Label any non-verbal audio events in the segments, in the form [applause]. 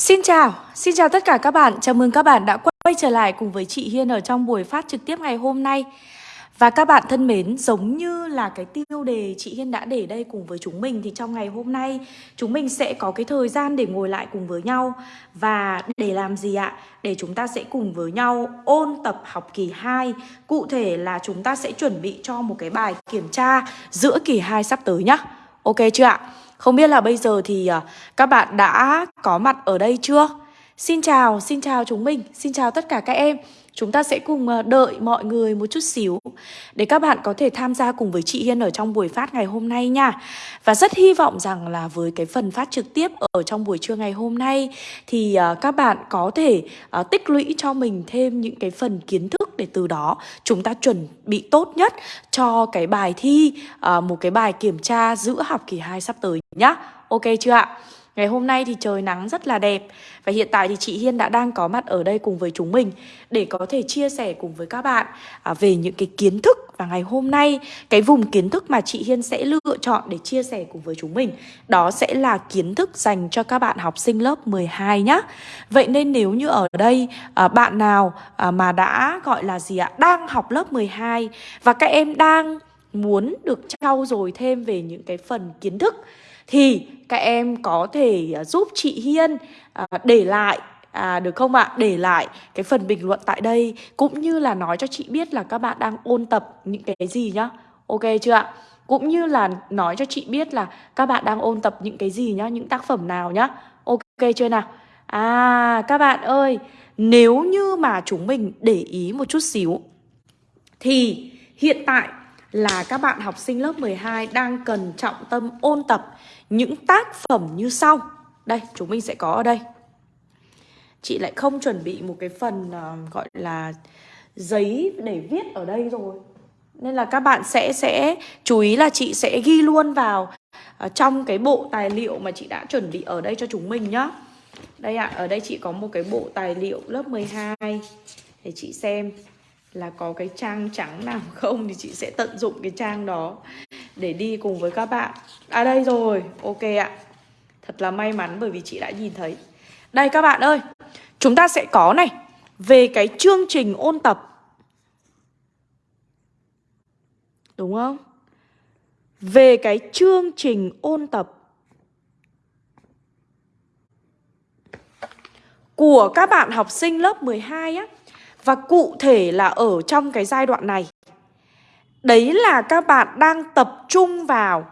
Xin chào, xin chào tất cả các bạn. Chào mừng các bạn đã quay trở lại cùng với chị Hiên ở trong buổi phát trực tiếp ngày hôm nay. Và các bạn thân mến, giống như là cái tiêu đề chị Hiên đã để đây cùng với chúng mình thì trong ngày hôm nay chúng mình sẽ có cái thời gian để ngồi lại cùng với nhau và để làm gì ạ? Để chúng ta sẽ cùng với nhau ôn tập học kỳ 2. Cụ thể là chúng ta sẽ chuẩn bị cho một cái bài kiểm tra giữa kỳ 2 sắp tới nhá. Ok chưa ạ? Không biết là bây giờ thì à, các bạn đã có mặt ở đây chưa? Xin chào, xin chào chúng mình, xin chào tất cả các em Chúng ta sẽ cùng ờ, đợi mọi người một chút xíu Để các bạn có thể tham gia cùng với chị Hiên ở trong buổi phát ngày hôm nay nha Và rất hy vọng rằng là với cái phần phát trực tiếp ở trong buổi trưa ngày hôm nay Thì ờ, các bạn có thể ờ, tích lũy cho mình thêm những cái phần kiến thức Để từ đó chúng ta chuẩn bị tốt nhất cho cái bài thi Một cái bài kiểm tra giữa học kỳ 2 sắp tới nhá Ok chưa ạ? Ngày hôm nay thì trời nắng rất là đẹp. Và hiện tại thì chị Hiên đã đang có mặt ở đây cùng với chúng mình Để có thể chia sẻ cùng với các bạn à, Về những cái kiến thức Và ngày hôm nay, cái vùng kiến thức mà chị Hiên sẽ lựa chọn để chia sẻ cùng với chúng mình. Đó sẽ là kiến thức dành cho các bạn học sinh lớp 12 nhá. Vậy nên nếu như ở đây à, bạn nào à, mà đã, gọi là gì ạ, Đang học lớp 12 Và các em đang muốn được trau dồi thêm về những cái phần kiến thức thì các em có thể à, giúp chị Hiên à, để lại À, được không ạ? Để lại cái phần bình luận tại đây Cũng như là nói cho chị biết là các bạn đang ôn tập những cái gì nhá Ok chưa ạ? Cũng như là nói cho chị biết là các bạn đang ôn tập những cái gì nhá Những tác phẩm nào nhá Ok chưa nào? À các bạn ơi Nếu như mà chúng mình để ý một chút xíu Thì hiện tại là các bạn học sinh lớp 12 đang cần trọng tâm ôn tập những tác phẩm như sau. Đây, chúng mình sẽ có ở đây. Chị lại không chuẩn bị một cái phần uh, gọi là giấy để viết ở đây rồi. Nên là các bạn sẽ sẽ chú ý là chị sẽ ghi luôn vào uh, trong cái bộ tài liệu mà chị đã chuẩn bị ở đây cho chúng mình nhá. Đây ạ, à, ở đây chị có một cái bộ tài liệu lớp 12 để chị xem là có cái trang trắng nào không thì chị sẽ tận dụng cái trang đó để đi cùng với các bạn. À đây rồi, ok ạ. Thật là may mắn bởi vì chị đã nhìn thấy. Đây các bạn ơi Chúng ta sẽ có này Về cái chương trình ôn tập. Đúng không? Về cái chương trình ôn tập Của các bạn học sinh lớp 12 á. Và cụ thể là ở trong cái giai đoạn này. Đấy là các bạn đang tập trung vào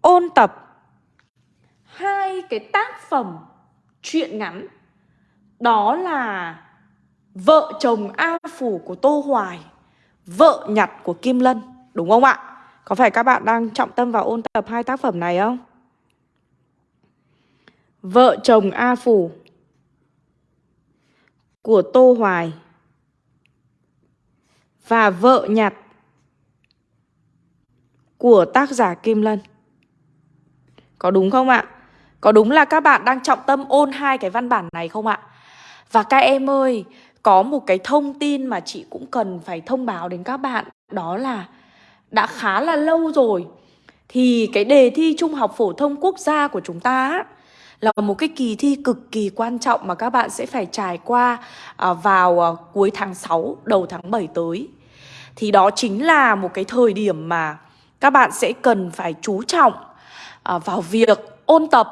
ôn tập hai cái tác phẩm truyện ngắn đó là Vợ chồng A Phủ của Tô Hoài, Vợ nhặt của Kim Lân, Đúng không ạ? Có phải các bạn đang trọng tâm vào ôn tập hai tác phẩm này không? Vợ chồng A Phủ của Tô Hoài và Vợ nhặt của tác giả Kim Lân. Có đúng không ạ? Có đúng là các bạn đang trọng tâm ôn hai cái văn bản này không ạ? Và các em ơi, có một cái thông tin mà chị cũng cần phải thông báo đến các bạn Đó là đã khá là lâu rồi Thì cái đề thi Trung học Phổ thông Quốc gia của chúng ta Là một cái kỳ thi cực kỳ quan trọng mà các bạn sẽ phải trải qua à, vào à, cuối tháng 6, đầu tháng 7 tới Thì đó chính là một cái thời điểm mà các bạn sẽ cần phải chú trọng à, vào việc ôn tập,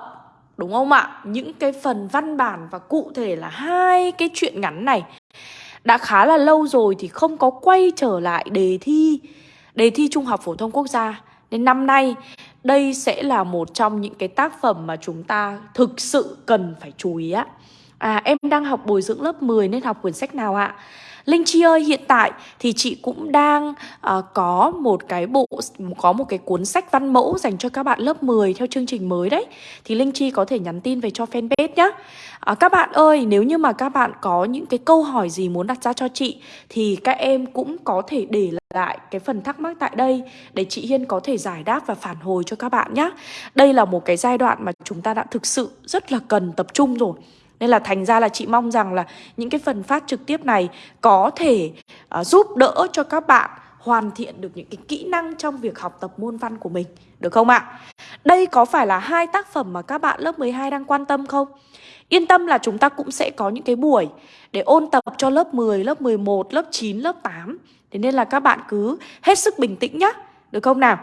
đúng không ạ? Những cái phần văn bản và cụ thể là hai cái chuyện ngắn này đã khá là lâu rồi thì không có quay trở lại đề thi đề thi Trung học phổ thông quốc gia. Nên năm nay đây sẽ là một trong những cái tác phẩm mà chúng ta thực sự cần phải chú ý á. À em đang học bồi dưỡng lớp 10 nên học quyển sách nào ạ? Linh Chi ơi, hiện tại thì chị cũng đang uh, có một cái bộ có một cái cuốn sách văn mẫu dành cho các bạn lớp 10 theo chương trình mới đấy. Thì Linh Chi có thể nhắn tin về cho fanpage nhá. Uh, các bạn ơi, nếu như mà các bạn có những cái câu hỏi gì muốn đặt ra cho chị thì các em cũng có thể để lại cái phần thắc mắc tại đây để chị Hiên có thể giải đáp và phản hồi cho các bạn nhé. Đây là một cái giai đoạn mà chúng ta đã thực sự rất là cần tập trung rồi. Nên là thành ra là chị mong rằng là những cái phần phát trực tiếp này có thể uh, giúp đỡ cho các bạn hoàn thiện được những cái kỹ năng trong việc học tập môn văn của mình. Được không ạ? Đây có phải là hai tác phẩm mà các bạn lớp 12 đang quan tâm không? Yên tâm là chúng ta cũng sẽ có những cái buổi để ôn tập cho lớp 10, lớp 11, lớp 9, lớp 8 Thế nên là các bạn cứ hết sức bình tĩnh nhá Được không nào?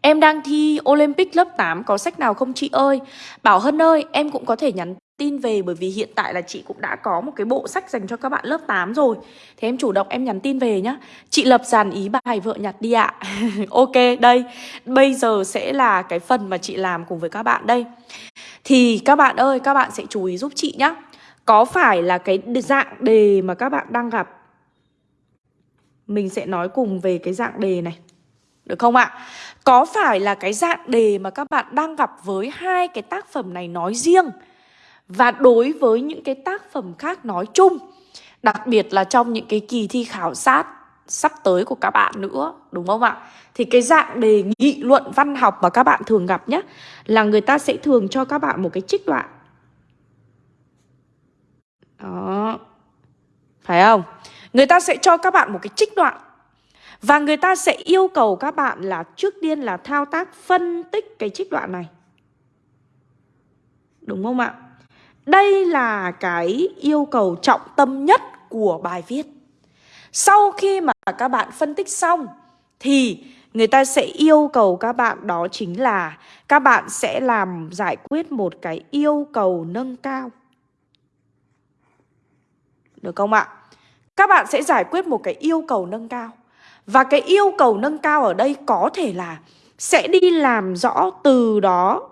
Em đang thi Olympic lớp 8 có sách nào không chị ơi? Bảo Hân ơi, em cũng có thể nhắn tin về bởi vì hiện tại là chị cũng đã có một cái bộ sách dành cho các bạn lớp 8 rồi. Thế em chủ động em nhắn tin về nhá. Chị lập dàn ý bài vợ nhặt đi ạ. [laughs] ok, đây. Bây giờ sẽ là cái phần mà chị làm cùng với các bạn đây. Thì các bạn ơi, các bạn sẽ chú ý giúp chị nhá. Có phải là cái dạng đề mà các bạn đang gặp Mình sẽ nói cùng về cái dạng đề này được không ạ? Có phải là cái dạng đề mà các bạn đang gặp với hai cái tác phẩm này nói riêng Và đối với những cái tác phẩm khác nói chung, Đặc biệt là trong những cái kỳ thi khảo sát sắp tới của các bạn nữa, Đúng không ạ? Thì cái dạng đề nghị luận văn học mà các bạn thường gặp nhé Là người ta sẽ thường cho các bạn một cái trích đoạn Đó Phải không? Người ta sẽ cho các bạn một cái trích đoạn và người ta sẽ yêu cầu các bạn là trước tiên là thao tác phân tích cái trích đoạn này Đúng không ạ? Đây là cái yêu cầu trọng tâm nhất của bài viết Sau khi mà các bạn phân tích xong, Thì người ta sẽ yêu cầu các bạn đó chính là các bạn sẽ làm giải quyết một cái yêu cầu nâng cao. Được không ạ? Các bạn sẽ giải quyết một cái yêu cầu nâng cao. Và cái yêu cầu nâng cao ở đây có thể là sẽ đi làm rõ từ đó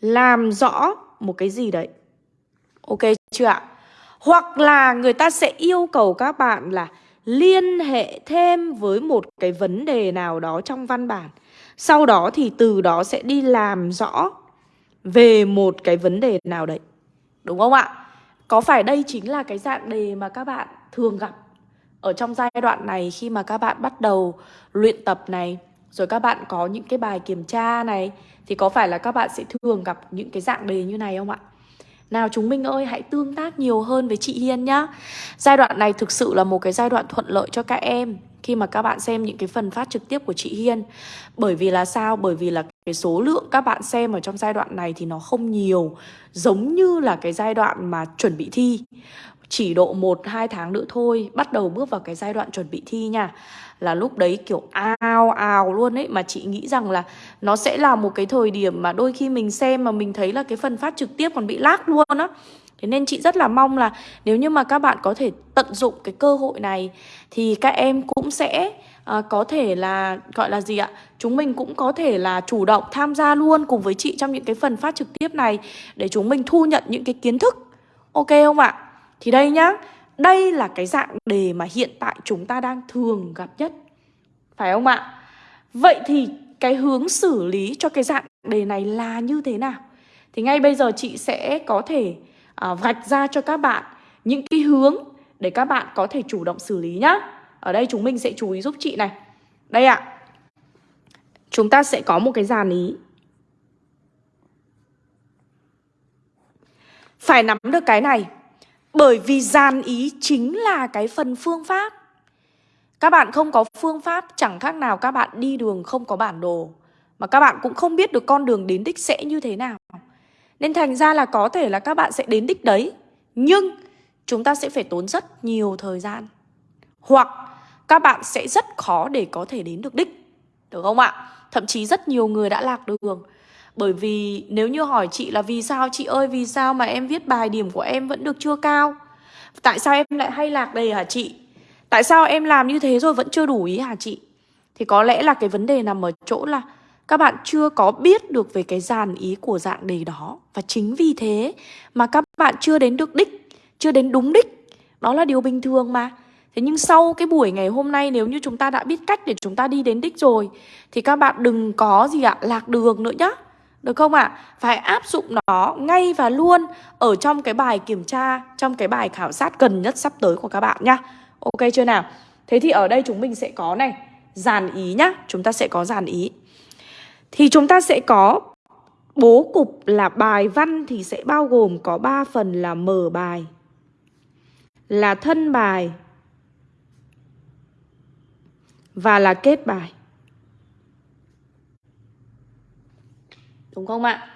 làm rõ một cái gì đấy. Ok chưa ạ? Hoặc là người ta sẽ yêu cầu các bạn là liên hệ thêm với một cái vấn đề nào đó trong văn bản. Sau đó thì từ đó sẽ đi làm rõ về một cái vấn đề nào đấy. Đúng không ạ? Có phải đây chính là cái dạng đề mà các bạn thường gặp ở trong giai đoạn này khi mà các bạn bắt đầu luyện tập này, rồi các bạn có những cái bài kiểm tra này thì có phải là các bạn sẽ thường gặp những cái dạng đề như này không ạ? Nào chúng mình ơi hãy tương tác nhiều hơn với chị Hiên nhá Giai đoạn này thực sự là một cái giai đoạn thuận lợi cho các em Khi mà các bạn xem những cái phần phát trực tiếp của chị Hiên Bởi vì là sao? Bởi vì là cái số lượng các bạn xem ở trong giai đoạn này thì nó không nhiều Giống như là cái giai đoạn mà chuẩn bị thi chỉ độ 1-2 tháng nữa thôi Bắt đầu bước vào cái giai đoạn chuẩn bị thi nha. Là lúc đấy kiểu ao ào luôn ấy Mà chị nghĩ rằng là nó sẽ là một cái thời điểm mà đôi khi mình xem mà mình thấy là cái phần phát trực tiếp còn bị lag luôn á. Thế nên chị rất là mong là nếu như mà các bạn có thể tận dụng cái cơ hội này Thì các em cũng sẽ à, có thể là gọi là gì ạ? Chúng mình cũng có thể là chủ động tham gia luôn cùng với chị trong những cái phần phát trực tiếp này Để chúng mình thu nhận những cái kiến thức. Ok không ạ? Thì đây nhá đây là cái dạng đề mà hiện tại chúng ta đang thường gặp nhất. Phải không ạ? Vậy thì cái hướng xử lý cho cái dạng đề này là như thế nào? Thì ngay bây giờ chị sẽ có thể à, vạch ra cho các bạn những cái hướng để các bạn có thể chủ động xử lý nhá. Ở đây chúng mình sẽ chú ý giúp chị này. Đây ạ. Chúng ta sẽ có một cái dàn ý. Phải nắm được cái này bởi vì dàn ý chính là cái phần phương pháp. Các bạn không có phương pháp, chẳng khác nào các bạn đi đường không có bản đồ, Mà các bạn cũng không biết được con đường đến đích sẽ như thế nào. Nên thành ra là có thể là các bạn sẽ đến đích đấy, Nhưng chúng ta sẽ phải tốn rất nhiều thời gian. Hoặc các bạn sẽ rất khó để có thể đến được đích, Được không ạ? Thậm chí rất nhiều người đã lạc đường bởi vì nếu như hỏi chị là vì sao chị ơi vì sao mà em viết bài điểm của em vẫn được chưa cao? Tại sao em lại hay lạc đề hả chị? Tại sao em làm như thế rồi vẫn chưa đủ ý hả chị? Thì có lẽ là cái vấn đề nằm ở chỗ là Các bạn chưa có biết được về cái dàn ý của dạng đề đó. Và chính vì thế mà các bạn chưa đến được đích Chưa đến đúng đích. Đó là điều bình thường mà. Thế nhưng sau cái buổi ngày hôm nay nếu như chúng ta đã biết cách để chúng ta đi đến đích rồi Thì các bạn đừng có gì ạ, lạc đường nữa nhá được không ạ? À? Phải áp dụng nó ngay và luôn ở trong cái bài kiểm tra, trong cái bài khảo sát gần nhất sắp tới của các bạn nhá. Ok chưa nào? Thế thì ở đây chúng mình sẽ có này, dàn ý nhá. Chúng ta sẽ có dàn ý. Thì chúng ta sẽ có bố cục là bài văn thì sẽ bao gồm có 3 phần là mở bài, là thân bài và là kết bài. Đúng không ạ?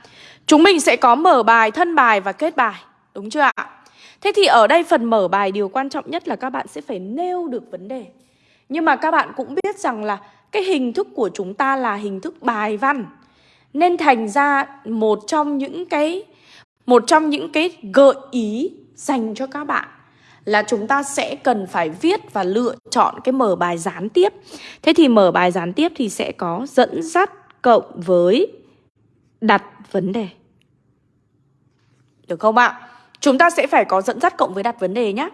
Chúng mình sẽ có mở bài, thân bài và kết bài Đúng chưa ạ? Thế thì ở đây phần mở bài điều quan trọng nhất là các bạn sẽ phải nêu được vấn đề Nhưng mà các bạn cũng biết rằng là cái hình thức của chúng ta là hình thức bài văn Nên thành ra một trong những cái một trong những cái gợi ý dành cho các bạn là chúng ta sẽ cần phải viết và lựa chọn cái mở bài gián tiếp. Thế thì mở bài gián tiếp thì sẽ có dẫn dắt cộng với đặt vấn đề. Được không ạ? Chúng ta sẽ phải có dẫn dắt cộng với đặt vấn đề nhé.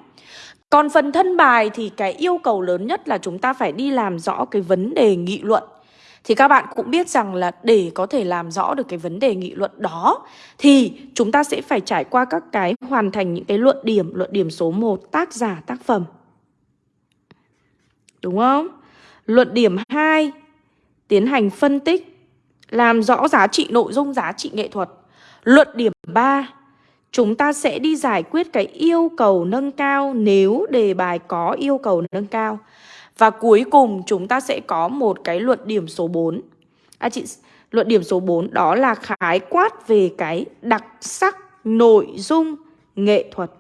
Còn phần thân bài thì cái yêu cầu lớn nhất là chúng ta phải đi làm rõ cái vấn đề nghị luận. Thì các bạn cũng biết rằng là để có thể làm rõ được cái vấn đề nghị luận đó, Thì chúng ta sẽ phải trải qua các cái hoàn thành những cái luận điểm Luận điểm số 1 tác giả, tác phẩm Đúng không? Luận điểm 2 Tiến hành phân tích làm rõ giá trị nội dung, giá trị nghệ thuật. Luận điểm 3 Chúng ta sẽ đi giải quyết cái yêu cầu nâng cao nếu đề bài có yêu cầu nâng cao. Và cuối cùng chúng ta sẽ có một cái luận điểm số 4 À chị, luận điểm số 4 đó là khái quát về cái đặc sắc nội dung nghệ thuật.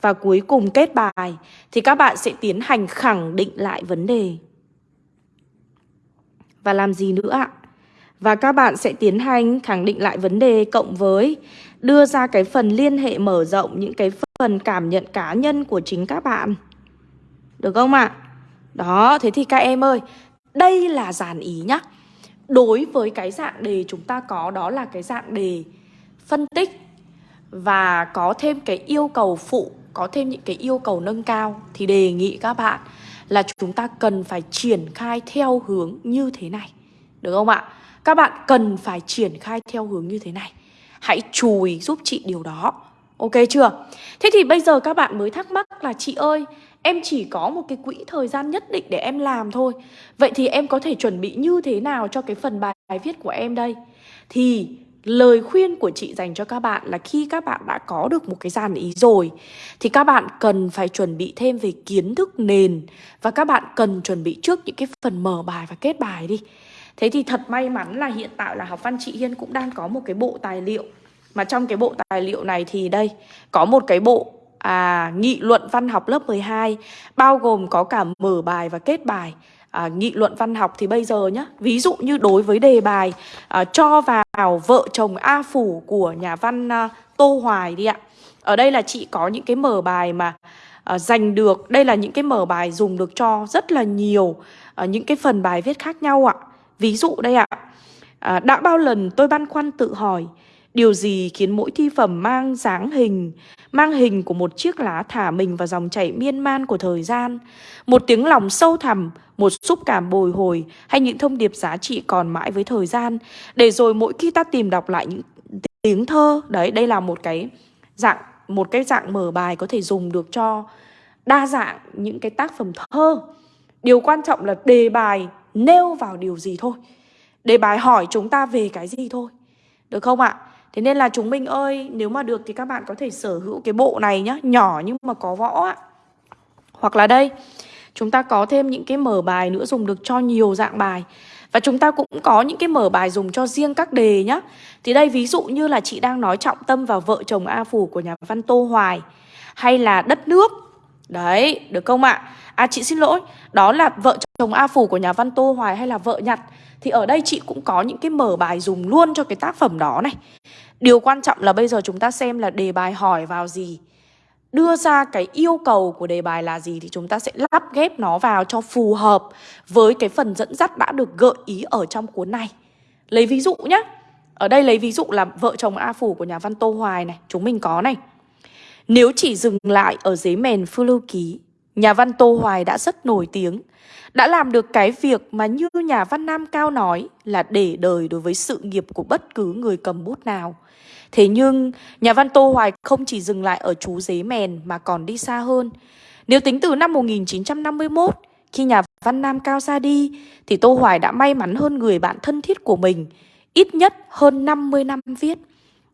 Và cuối cùng kết bài thì các bạn sẽ tiến hành khẳng định lại vấn đề. Và làm gì nữa ạ? Và các bạn sẽ tiến hành khẳng định lại vấn đề cộng với đưa ra cái phần liên hệ mở rộng những cái phần cảm nhận cá nhân của chính các bạn. Được không ạ? Đó, thế thì các em ơi, đây là dàn ý nhá. Đối với cái dạng đề chúng ta có đó là cái dạng đề phân tích và có thêm cái yêu cầu phụ, có thêm những cái yêu cầu nâng cao thì đề nghị các bạn là chúng ta cần phải triển khai theo hướng như thế này. Được không ạ? Các bạn cần phải triển khai theo hướng như thế này. Hãy chú ý giúp chị điều đó. Ok chưa? Thế thì bây giờ các bạn mới thắc mắc là chị ơi, Em chỉ có một cái quỹ thời gian nhất định để em làm thôi Vậy thì em có thể chuẩn bị như thế nào cho cái phần bài viết của em đây? Thì lời khuyên của chị dành cho các bạn là khi các bạn đã có được một cái dàn ý rồi Thì các bạn cần phải chuẩn bị thêm về kiến thức nền Và các bạn cần chuẩn bị trước những cái phần mở bài và kết bài đi Thế thì thật may mắn là hiện tại là học văn chị Hiên cũng đang có một cái bộ tài liệu. Mà trong cái bộ tài liệu này thì đây Có một cái bộ à, nghị luận văn học lớp 12 bao gồm có cả mở bài và kết bài. À, nghị luận văn học thì bây giờ nhá ví dụ như đối với đề bài à, cho vào vợ chồng A Phủ của nhà văn à, Tô Hoài đi ạ. Ở đây là chị có những cái mở bài mà à, dành được đây là những cái mở bài dùng được cho rất là nhiều à, những cái phần bài viết khác nhau ạ ví dụ đây ạ à, đã bao lần tôi băn khoăn tự hỏi Điều gì khiến mỗi thi phẩm mang dáng hình, mang hình của một chiếc lá thả mình vào dòng chảy miên man của thời gian, một tiếng lòng sâu thẳm, một xúc cảm bồi hồi hay những thông điệp giá trị còn mãi với thời gian, để rồi mỗi khi ta tìm đọc lại những tiếng thơ, đấy, đây là một cái dạng một cái dạng mở bài có thể dùng được cho đa dạng những cái tác phẩm thơ. Điều quan trọng là đề bài nêu vào điều gì thôi. để bài hỏi chúng ta về cái gì thôi. Được không ạ? Thế nên là chúng mình ơi, nếu mà được thì các bạn có thể sở hữu cái bộ này nhá, nhỏ nhưng mà có võ ạ. Hoặc là đây, chúng ta có thêm những cái mở bài nữa dùng được cho nhiều dạng bài. Và chúng ta cũng có những cái mở bài dùng cho riêng các đề nhá. Thì đây ví dụ như là chị đang nói trọng tâm vào vợ chồng A Phủ của nhà văn Tô Hoài hay là đất nước. Đấy, được không ạ? À chị xin lỗi, đó là vợ chồng A Phủ của nhà văn Tô Hoài hay là vợ nhặt? Thì ở đây chị cũng có những cái mở bài dùng luôn cho cái tác phẩm đó này. Điều quan trọng là bây giờ chúng ta xem là đề bài hỏi vào gì. Đưa ra cái yêu cầu của đề bài là gì Thì chúng ta sẽ lắp ghép nó vào cho phù hợp Với cái phần dẫn dắt đã được gợi ý ở trong cuốn này. Lấy ví dụ nhé Ở đây lấy ví dụ là vợ chồng A Phủ của nhà văn Tô Hoài này Chúng mình có này. Nếu chỉ dừng lại ở giấy mèn phu lưu ký Nhà văn Tô Hoài đã rất nổi tiếng đã làm được cái việc mà như nhà văn Nam Cao nói là để đời đối với sự nghiệp của bất cứ người cầm bút nào. Thế nhưng, nhà văn Tô Hoài không chỉ dừng lại ở chú giấy mèn mà còn đi xa hơn. Nếu tính từ năm 1951, khi nhà văn Nam Cao ra đi, thì Tô Hoài đã may mắn hơn người bạn thân thiết của mình, ít nhất hơn 50 năm viết.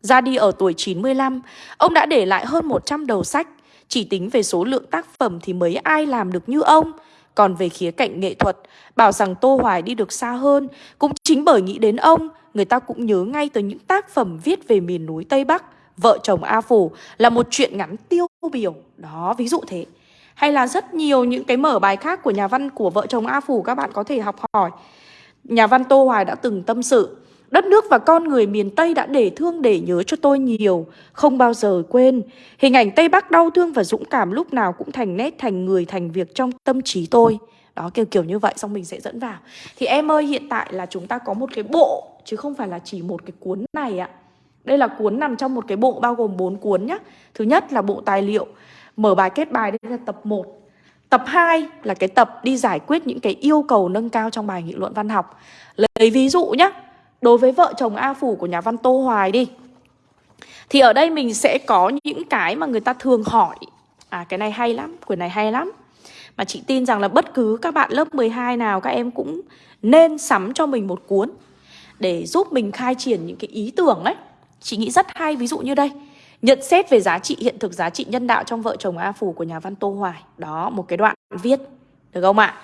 Ra đi ở tuổi 95, ông đã để lại hơn 100 đầu sách. Chỉ tính về số lượng tác phẩm thì mấy ai làm được như ông. Còn về khía cạnh nghệ thuật, bảo rằng Tô Hoài đi được xa hơn cũng chính bởi nghĩ đến ông người ta cũng nhớ ngay tới những tác phẩm viết về miền núi Tây Bắc. Vợ chồng A Phủ là một chuyện ngắn tiêu biểu. Đó, ví dụ thế. Hay là rất nhiều những cái mở bài khác của nhà văn của vợ chồng A Phủ các bạn có thể học hỏi. Nhà văn Tô Hoài đã từng tâm sự Đất nước và con người miền Tây đã để thương để nhớ cho tôi nhiều. Không bao giờ quên. Hình ảnh Tây Bắc đau thương và dũng cảm lúc nào cũng thành nét, thành người, thành việc trong tâm trí tôi. Đó, kiểu kiểu như vậy, xong mình sẽ dẫn vào. Thì em ơi, hiện tại là chúng ta có một cái bộ, Chứ không phải là chỉ một cái cuốn này ạ. Đây là cuốn nằm trong một cái bộ bao gồm 4 cuốn nhá. Thứ nhất là bộ tài liệu. Mở bài, kết bài, đây là tập 1 Tập 2 là cái tập đi giải quyết những cái yêu cầu nâng cao trong bài nghị luận văn học. Lấy ví dụ nhé Đối với vợ chồng A Phủ của nhà văn Tô Hoài đi Thì ở đây mình sẽ có những cái mà người ta thường hỏi. À cái này hay lắm, quyển này hay lắm. Mà chị tin rằng là bất cứ các bạn lớp 12 nào các em cũng nên sắm cho mình một cuốn Để giúp mình khai triển những cái ý tưởng ấy. Chị nghĩ rất hay, ví dụ như đây Nhận xét về giá trị hiện thực, giá trị nhân đạo trong vợ chồng A Phủ của nhà văn Tô Hoài. Đó, một cái đoạn viết Được không ạ?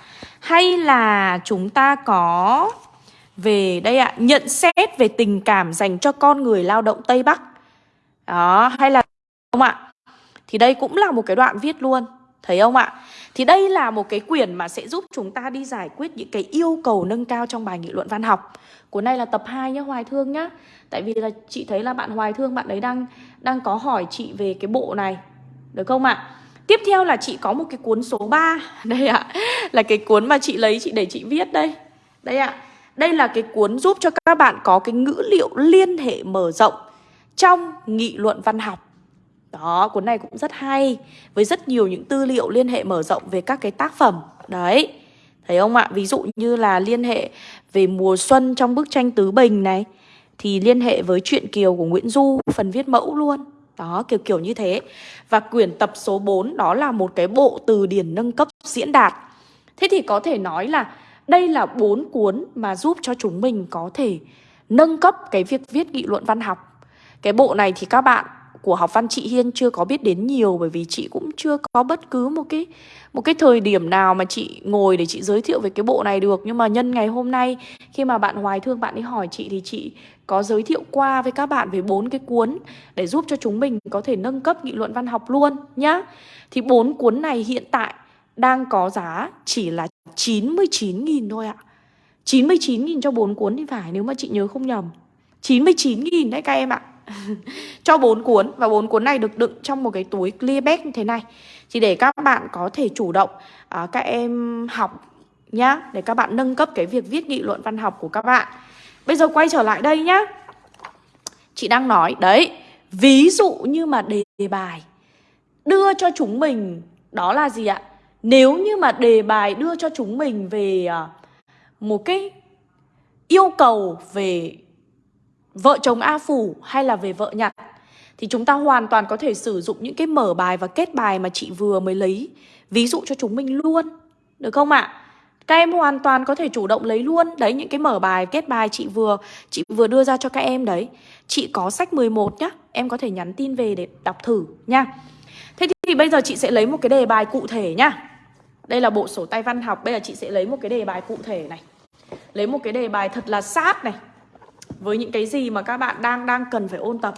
Hay là chúng ta có về đây ạ, nhận xét về tình cảm dành cho con người lao động Tây Bắc. Đó, hay là không ạ? Thì đây cũng là một cái đoạn viết luôn. Thấy không ạ? Thì đây là một cái quyển mà sẽ giúp chúng ta đi giải quyết những cái yêu cầu nâng cao trong bài nghị luận văn học. Cuốn này là tập 2 nhá, Hoài Thương nhá. Tại vì là chị thấy là bạn Hoài Thương bạn ấy đang đang có hỏi chị về cái bộ này. Được không ạ? Tiếp theo là chị có một cái cuốn số 3 [laughs] Đây ạ, là cái cuốn mà chị lấy chị để chị viết đây Đây ạ, đây là cái cuốn giúp cho các bạn có cái ngữ liệu liên hệ mở rộng trong nghị luận văn học. Đó, cuốn này cũng rất hay với rất nhiều những tư liệu liên hệ mở rộng về các cái tác phẩm. Đấy. Thấy không ạ? Ví dụ như là liên hệ về mùa xuân trong bức tranh Tứ Bình này thì liên hệ với truyện Kiều của Nguyễn Du, phần viết mẫu luôn. Đó, kiểu kiểu như thế. Và quyển tập số 4 đó là một cái bộ từ điển nâng cấp diễn đạt. Thế thì có thể nói là đây là bốn cuốn mà giúp cho chúng mình có thể nâng cấp cái việc viết nghị luận văn học. Cái bộ này thì các bạn của học văn chị Hiên chưa có biết đến nhiều, bởi vì chị cũng chưa có bất cứ một cái một cái thời điểm nào mà chị ngồi để chị giới thiệu về cái bộ này được nhưng mà nhân ngày hôm nay, khi mà bạn Hoài Thương bạn ấy hỏi chị thì chị có giới thiệu qua với các bạn về bốn cái cuốn để giúp cho chúng mình có thể nâng cấp nghị luận văn học luôn nhá. Thì bốn cuốn này hiện tại đang có giá chỉ là 99.000 thôi ạ. 99.000 cho 4 cuốn thì phải nếu mà chị nhớ không nhầm. 99.000 đấy các em ạ. [laughs] Cho 4 cuốn Và 4 cuốn này được đựng trong một cái túi clear bag như thế này. Chỉ để các bạn có thể chủ động à, Các em học nhá Để các bạn nâng cấp cái việc viết nghị luận văn học của các bạn. Bây giờ quay trở lại đây nhá. Chị đang nói Đấy Ví dụ như mà đề bài Đưa cho chúng mình Đó là gì ạ? Nếu như mà đề bài đưa cho chúng mình về à, một cái yêu cầu về vợ chồng A Phủ hay là về vợ nhặt thì chúng ta hoàn toàn có thể sử dụng những cái mở bài và kết bài mà chị vừa mới lấy ví dụ cho chúng mình luôn. Được không ạ? Các em hoàn toàn có thể chủ động lấy luôn Đấy những cái mở bài, kết bài chị vừa Chị vừa đưa ra cho các em đấy Chị có sách 11 nhá Em có thể nhắn tin về để đọc thử nha Thế thì bây giờ chị sẽ lấy một cái đề bài cụ thể nhá đây là bộ sổ tay văn học. Bây giờ chị sẽ lấy một cái đề bài cụ thể này. Lấy một cái đề bài thật là sát này. Với những cái gì mà các bạn đang đang cần phải ôn tập.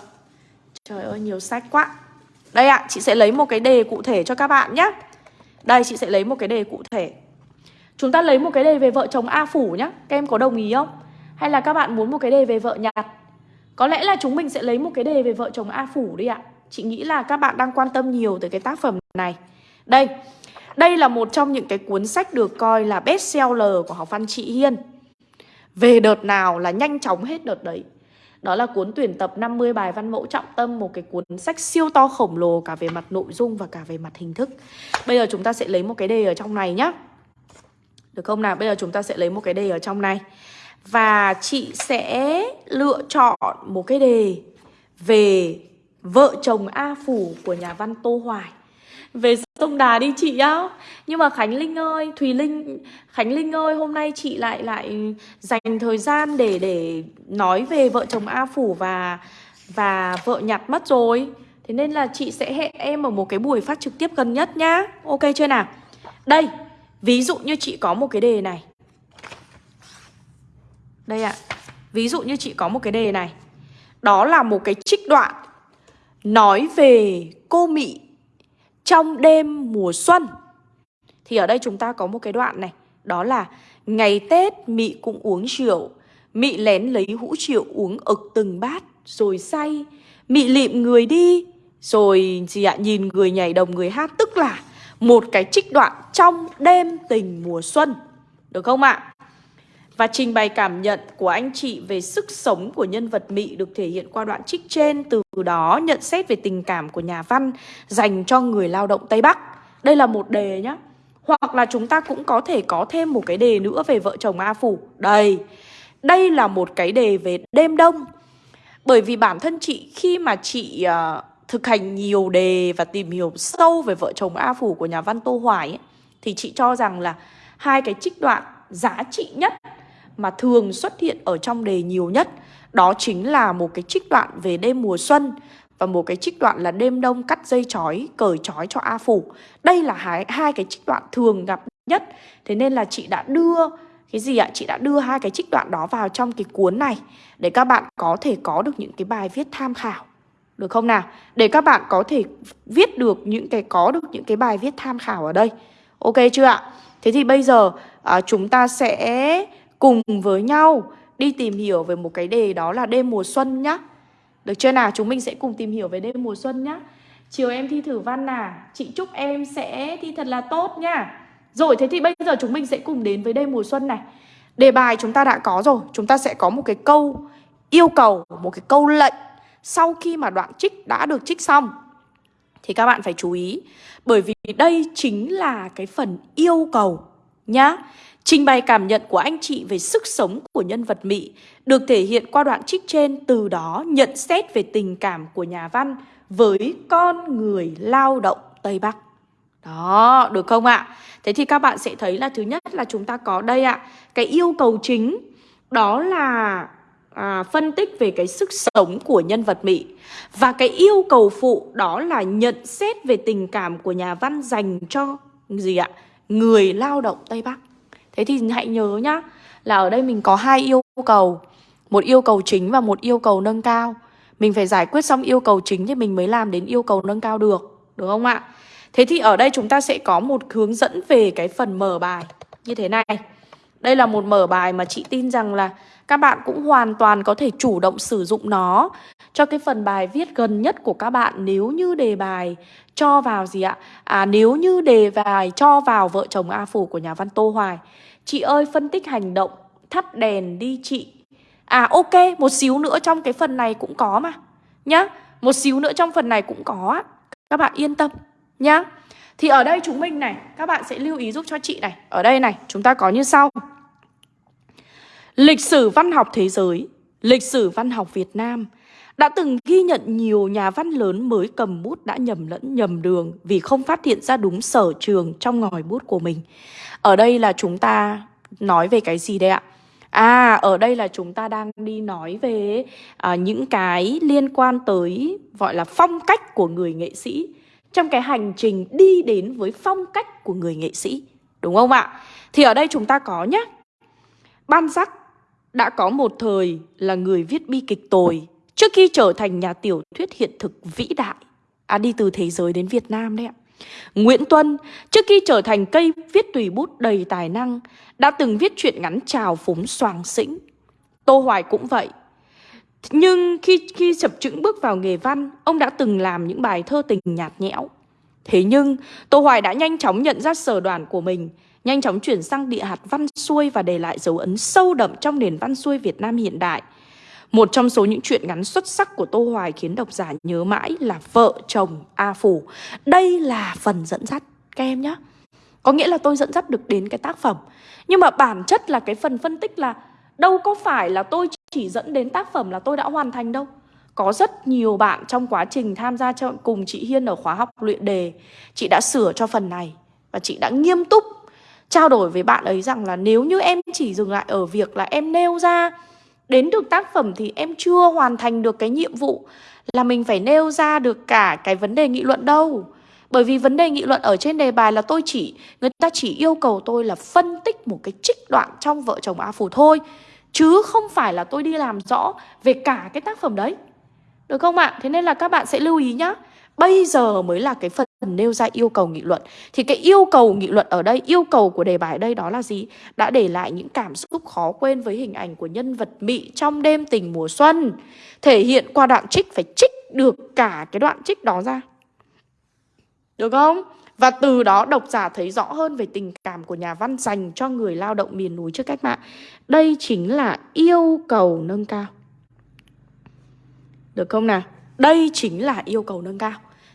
Trời ơi nhiều sách quá. Đây ạ, à, chị sẽ lấy một cái đề cụ thể cho các bạn nhé Đây, chị sẽ lấy một cái đề cụ thể. Chúng ta lấy một cái đề về vợ chồng A Phủ nhé Các em có đồng ý không? Hay là các bạn muốn một cái đề về vợ nhạt? Có lẽ là chúng mình sẽ lấy một cái đề về vợ chồng A Phủ đi ạ. Chị nghĩ là các bạn đang quan tâm nhiều tới cái tác phẩm này. Đây, đây là một trong những cái cuốn sách được coi là best seller của học văn chị Hiên. Về đợt nào là nhanh chóng hết đợt đấy. Đó là cuốn tuyển tập 50 bài văn mẫu trọng tâm, Một cái cuốn sách siêu to khổng lồ cả về mặt nội dung và cả về mặt hình thức. Bây giờ chúng ta sẽ lấy một cái đề ở trong này nhá. Được không nào? Bây giờ chúng ta sẽ lấy một cái đề ở trong này. Và chị sẽ lựa chọn một cái đề về vợ chồng A Phủ của nhà văn Tô Hoài về sông Đà đi chị á Nhưng mà Khánh Linh ơi, Thùy Linh, Khánh Linh ơi, hôm nay chị lại lại dành thời gian để để nói về vợ chồng A Phủ và và vợ nhặt mất rồi. Thế nên là chị sẽ hẹn em ở một cái buổi phát trực tiếp gần nhất nhá. Ok chưa nào? Đây, Ví dụ như chị có một cái đề này. Đây ạ. Ví dụ như chị có một cái đề này. Đó là một cái trích đoạn Nói về cô Mị trong đêm mùa xuân Thì ở đây chúng ta có một cái đoạn này, Đó là Ngày Tết Mị cũng uống rượu, Mị lén lấy hũ rượu uống ực từng bát Rồi say, Mị lịm người đi Rồi gì ạ, nhìn người nhảy đồng người hát, Tức là một cái trích đoạn trong đêm tình mùa xuân, Được không ạ? Và trình bày cảm nhận của anh chị về sức sống của nhân vật Mị được thể hiện qua đoạn trích trên Từ đó nhận xét về tình cảm của nhà văn dành cho người lao động Tây Bắc. Đây là một đề nhá. Hoặc là chúng ta cũng có thể có thêm một cái đề nữa về vợ chồng A Phủ. Đây, đây là một cái đề về đêm đông. Bởi vì bản thân chị khi mà chị uh, thực hành nhiều đề và tìm hiểu sâu về vợ chồng A Phủ của nhà văn Tô Hoài ấy, Thì chị cho rằng là hai cái trích đoạn giá trị nhất mà thường xuất hiện ở trong đề nhiều nhất đó chính là một cái trích đoạn về đêm mùa xuân và một cái trích đoạn là đêm đông cắt dây chói cởi chói cho A Phủ. Đây là hai, hai cái trích đoạn thường gặp nhất. Thế nên là chị đã đưa cái gì ạ? Chị đã đưa hai cái trích đoạn đó vào trong cái cuốn này để các bạn có thể có được những cái bài viết tham khảo. Được không nào? Để các bạn có thể viết được những cái có được những cái bài viết tham khảo ở đây. Ok chưa ạ? Thế thì bây giờ à, chúng ta sẽ cùng với nhau đi tìm hiểu về một cái đề đó là đêm mùa xuân nhá. Được chưa nào? Chúng mình sẽ cùng tìm hiểu về đêm mùa xuân nhá. Chiều em thi thử văn à? Chị chúc em sẽ thi thật là tốt nhá. Rồi thế thì bây giờ chúng mình sẽ cùng đến với đêm mùa xuân này. Đề bài chúng ta đã có rồi, chúng ta sẽ có một cái câu yêu cầu, một cái câu lệnh sau khi mà đoạn trích đã được trích xong. Thì các bạn phải chú ý, bởi vì đây chính là cái phần yêu cầu nhá. Trình bày cảm nhận của anh chị về sức sống của nhân vật Mỹ được thể hiện qua đoạn trích trên từ đó nhận xét về tình cảm của nhà văn với con người lao động Tây Bắc. Đó, được không ạ? Thế thì các bạn sẽ thấy là thứ nhất là chúng ta có đây ạ, cái yêu cầu chính đó là à, phân tích về cái sức sống của nhân vật Mỹ và cái yêu cầu phụ đó là nhận xét về tình cảm của nhà văn dành cho gì ạ? Người lao động Tây Bắc. Thế thì hãy nhớ nhá, Là ở đây mình có hai yêu cầu. Một yêu cầu chính và một yêu cầu nâng cao. Mình phải giải quyết xong yêu cầu chính Thì mình mới làm đến yêu cầu nâng cao được Được không ạ? Thế thì ở đây chúng ta sẽ có một hướng dẫn về cái phần mở bài Như thế này. Đây là một mở bài mà chị tin rằng là Các bạn cũng hoàn toàn có thể chủ động sử dụng nó. Cho cái phần bài viết gần nhất của các bạn, Nếu như đề bài cho vào gì ạ? À nếu như đề bài cho vào vợ chồng A Phủ của nhà văn Tô Hoài. Chị ơi, phân tích hành động Thắp đèn đi chị. À ok, một xíu nữa trong cái phần này cũng có mà, Nhá. Một xíu nữa trong phần này cũng có Các bạn yên tâm, nhá. Thì ở đây chúng mình này, Các bạn sẽ lưu ý giúp cho chị này. Ở đây này, chúng ta có như sau. Lịch sử văn học thế giới, Lịch sử văn học Việt Nam đã từng ghi nhận nhiều nhà văn lớn mới cầm bút đã nhầm lẫn nhầm đường vì không phát hiện ra đúng sở trường trong ngòi bút của mình. Ở đây là chúng ta nói về cái gì đây ạ? À, ở đây là chúng ta đang đi nói về à, những cái liên quan tới gọi là phong cách của người nghệ sĩ trong cái hành trình đi đến với phong cách của người nghệ sĩ. Đúng không ạ? Thì ở đây chúng ta có nhé. Ban giác đã có một thời là người viết bi kịch tồi trước khi trở thành nhà tiểu thuyết hiện thực vĩ đại. À đi từ thế giới đến Việt Nam đấy ạ. Nguyễn Tuân, trước khi trở thành cây viết tùy bút đầy tài năng, đã từng viết truyện ngắn trào phúng soàng xĩnh. Tô Hoài cũng vậy. Nhưng khi khi chập chững bước vào nghề văn, ông đã từng làm những bài thơ tình nhạt nhẽo. Thế nhưng, Tô Hoài đã nhanh chóng nhận ra sở đoàn của mình, nhanh chóng chuyển sang địa hạt văn xuôi và để lại dấu ấn sâu đậm trong nền văn xuôi Việt Nam hiện đại. Một trong số những chuyện ngắn xuất sắc của Tô Hoài khiến độc giả nhớ mãi là Vợ chồng A Phủ. Đây là phần dẫn dắt các em nhé. Có nghĩa là tôi dẫn dắt được đến cái tác phẩm. Nhưng mà bản chất là cái phần phân tích là đâu có phải là tôi chỉ dẫn đến tác phẩm là tôi đã hoàn thành đâu. Có rất nhiều bạn trong quá trình tham gia cùng chị Hiên ở khóa học luyện đề, chị đã sửa cho phần này và chị đã nghiêm túc trao đổi với bạn ấy rằng là nếu như em chỉ dừng lại ở việc là em nêu ra đến được tác phẩm thì em chưa hoàn thành được cái nhiệm vụ là mình phải nêu ra được cả cái vấn đề nghị luận đâu. Bởi vì vấn đề nghị luận ở trên đề bài là tôi chỉ, Người ta chỉ yêu cầu tôi là phân tích một cái trích đoạn trong vợ chồng A Phủ thôi, Chứ không phải là tôi đi làm rõ về cả cái tác phẩm đấy Được không ạ? Thế nên là các bạn sẽ lưu ý nhá Bây giờ mới là cái phần nêu ra yêu cầu nghị luận Thì cái yêu cầu nghị luận ở đây, yêu cầu của đề bài ở đây đó là gì? Đã để lại những cảm xúc khó quên với hình ảnh của nhân vật Mị trong đêm tình mùa xuân Thể hiện qua đoạn trích phải trích được cả cái đoạn trích đó ra Được không? Và từ đó độc giả thấy rõ hơn về tình cảm của nhà văn dành cho người lao động miền núi trước cách mạng Đây chính là yêu cầu nâng cao Được không nào? Đây chính là yêu cầu nâng cao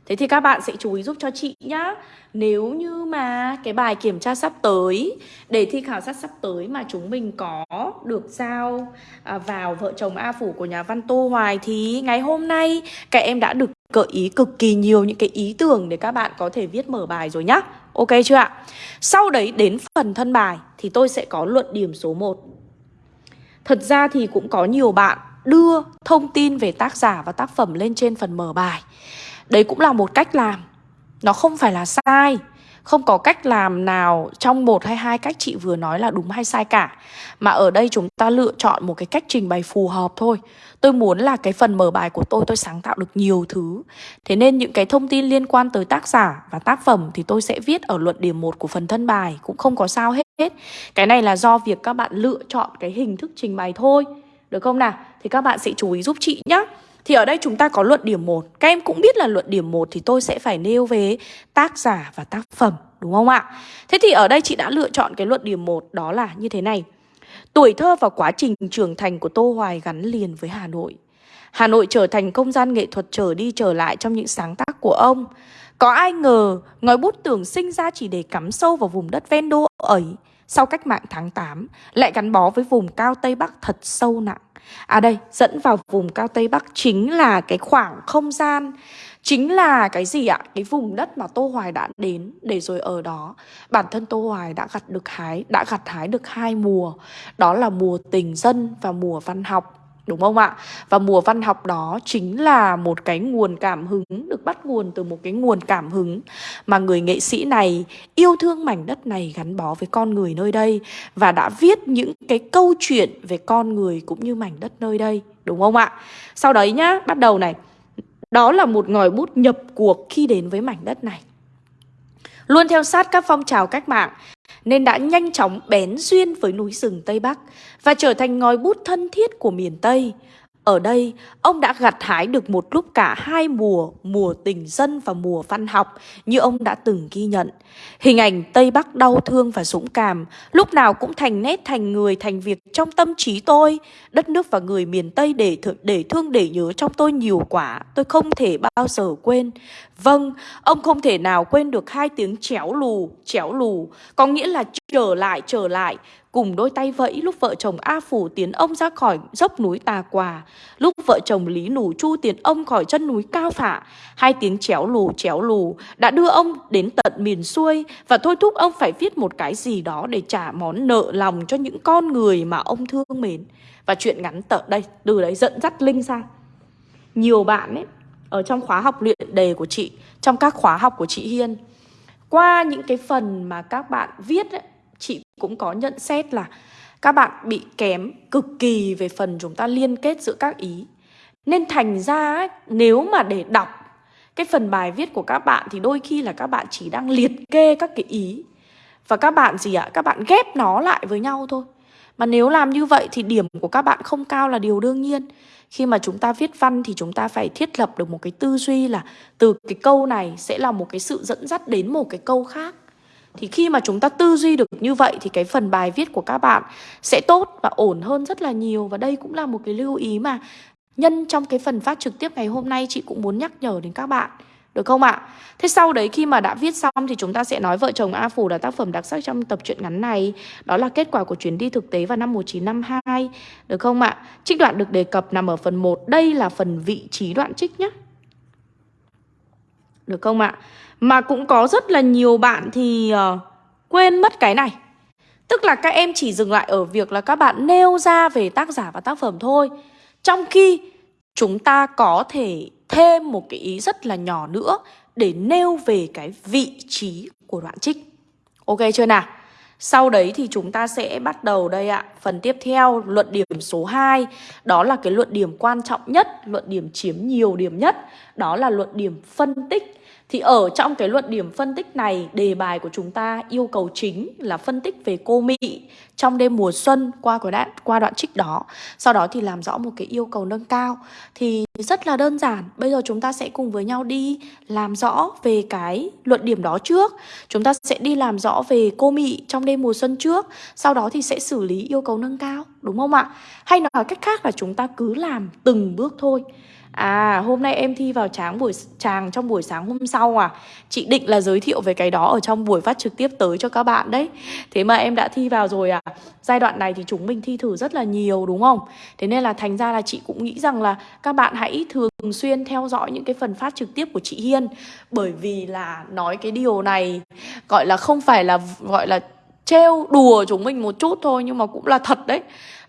Thế thì các bạn sẽ chú ý giúp cho chị nhá. Nếu như mà cái bài kiểm tra sắp tới Để thi khảo sát sắp tới mà chúng mình có được giao à, vào vợ chồng A Phủ của nhà văn Tô Hoài Thì ngày hôm nay các em đã được gợi ý cực kỳ nhiều những cái ý tưởng để các bạn có thể viết mở bài rồi nhá. Ok chưa ạ? Sau đấy đến phần thân bài thì tôi sẽ có luận điểm số 1 Thật ra thì cũng có nhiều bạn đưa thông tin về tác giả và tác phẩm lên trên phần mở bài. Đấy cũng là một cách làm. Nó không phải là sai. Không có cách làm nào trong một hay hai cách chị vừa nói là đúng hay sai cả. Mà ở đây chúng ta lựa chọn một cái cách trình bày phù hợp thôi. Tôi muốn là cái phần mở bài của tôi tôi sáng tạo được nhiều thứ. Thế nên những cái thông tin liên quan tới tác giả và tác phẩm Thì tôi sẽ viết ở luận điểm 1 của phần thân bài, Cũng không có sao hết. Cái này là do việc các bạn lựa chọn cái hình thức trình bày thôi. Được không nào? Thì các bạn sẽ chú ý giúp chị nhé thì ở đây chúng ta có luận điểm 1 Các em cũng biết là luận điểm 1 thì tôi sẽ phải nêu về tác giả và tác phẩm, Đúng không ạ? Thế thì ở đây chị đã lựa chọn cái luận điểm 1 đó là như thế này. Tuổi thơ và quá trình trưởng thành của Tô Hoài gắn liền với Hà Nội. Hà Nội trở thành không gian nghệ thuật trở đi trở lại trong những sáng tác của ông. Có ai ngờ ngòi bút tưởng sinh ra chỉ để cắm sâu vào vùng đất ven đô ấy. Sau cách mạng tháng 8 lại gắn bó với vùng cao Tây Bắc thật sâu nặng. À đây, dẫn vào vùng cao Tây Bắc chính là cái khoảng không gian Chính là cái gì ạ? Cái vùng đất mà Tô Hoài đã đến để rồi ở đó. Bản thân Tô Hoài đã gặt được hái, đã gặt hái được hai mùa. Đó là mùa tình dân và mùa văn học. Đúng không ạ? Và mùa văn học đó chính là một cái nguồn cảm hứng Được bắt nguồn từ một cái nguồn cảm hứng Mà người nghệ sĩ này yêu thương mảnh đất này gắn bó với con người nơi đây Và đã viết những cái câu chuyện về con người cũng như mảnh đất nơi đây Đúng không ạ? Sau đấy nhá, bắt đầu này Đó là một ngòi bút nhập cuộc khi đến với mảnh đất này Luôn theo sát các phong trào cách mạng nên đã nhanh chóng bén duyên với núi rừng Tây Bắc và trở thành ngòi bút thân thiết của miền Tây. Ở đây, ông đã gặt hái được một lúc cả hai mùa, mùa tình dân và mùa văn học như ông đã từng ghi nhận. Hình ảnh Tây Bắc đau thương và dũng cảm, lúc nào cũng thành nét thành người thành việc trong tâm trí tôi. Đất nước và người miền Tây để, th để thương để nhớ trong tôi nhiều quả, tôi không thể bao giờ quên. Vâng, ông không thể nào quên được hai tiếng chéo lù, chéo lù, có nghĩa là trở lại, trở lại, cùng đôi tay vẫy lúc vợ chồng A Phủ tiến ông ra khỏi dốc núi Tà Quà, lúc vợ chồng Lý Nủ Chu tiến ông khỏi chân núi Cao Phạ. Hai tiếng chéo lù chéo lù đã đưa ông đến tận miền xuôi và thôi thúc ông phải viết một cái gì đó để trả món nợ lòng cho những con người mà ông thương mến. Và chuyện ngắn tợ đây, từ đấy dẫn dắt Linh sang. Nhiều bạn ấy, ở trong khóa học luyện đề của chị, trong các khóa học của chị Hiên, qua những cái phần mà các bạn viết ấy, chị cũng có nhận xét là các bạn bị kém cực kỳ về phần chúng ta liên kết giữa các ý. Nên thành ra ấy, nếu mà để đọc cái phần bài viết của các bạn thì đôi khi là các bạn chỉ đang liệt kê các cái ý. Và các bạn gì ạ? Các bạn ghép nó lại với nhau thôi. Mà nếu làm như vậy thì điểm của các bạn không cao là điều đương nhiên. Khi mà chúng ta viết văn thì chúng ta phải thiết lập được một cái tư duy là từ cái câu này sẽ là một cái sự dẫn dắt đến một cái câu khác. Thì khi mà chúng ta tư duy được như vậy thì cái phần bài viết của các bạn sẽ tốt và ổn hơn rất là nhiều. Và đây cũng là một cái lưu ý mà nhân trong cái phần phát trực tiếp ngày hôm nay chị cũng muốn nhắc nhở đến các bạn. Được không ạ? Thế sau đấy khi mà đã viết xong thì chúng ta sẽ nói Vợ chồng A Phủ là tác phẩm đặc sắc trong tập truyện ngắn này. Đó là kết quả của chuyến đi thực tế vào năm 1952. Được không ạ? Trích đoạn được đề cập nằm ở phần 1. Đây là phần vị trí đoạn trích nhé. Được không ạ? Mà cũng có rất là nhiều bạn thì uh, quên mất cái này. Tức là các em chỉ dừng lại ở việc là các bạn nêu ra về tác giả và tác phẩm thôi. Trong khi chúng ta có thể thêm một cái ý rất là nhỏ nữa Để nêu về cái vị trí của đoạn trích. Ok chưa nào? Sau đấy thì chúng ta sẽ bắt đầu đây ạ. Phần tiếp theo luận điểm số 2 Đó là cái luận điểm quan trọng nhất Luận điểm chiếm nhiều điểm nhất. Đó là luận điểm phân tích thì ở trong cái luận điểm phân tích này, đề bài của chúng ta yêu cầu chính là phân tích về cô Mỹ trong đêm mùa xuân qua cái đoạn qua đoạn trích đó. Sau đó thì làm rõ một cái yêu cầu nâng cao. Thì rất là đơn giản. Bây giờ chúng ta sẽ cùng với nhau đi làm rõ về cái luận điểm đó trước. Chúng ta sẽ đi làm rõ về cô Mỹ trong đêm mùa xuân trước. Sau đó thì sẽ xử lý yêu cầu nâng cao, đúng không ạ? Hay nói cách khác là chúng ta cứ làm từng bước thôi. À hôm nay em thi vào tráng buổi tràng trong buổi sáng hôm sau à. Chị định là giới thiệu về cái đó ở trong buổi phát trực tiếp tới cho các bạn đấy. Thế mà em đã thi vào rồi à. Giai đoạn này thì chúng mình thi thử rất là nhiều, đúng không? Thế nên là thành ra là chị cũng nghĩ rằng là Các bạn hãy thường xuyên theo dõi những cái phần phát trực tiếp của chị Hiên. Bởi vì là nói cái điều này, Gọi là không phải là gọi là trêu đùa chúng mình một chút thôi, Nhưng mà cũng là thật đấy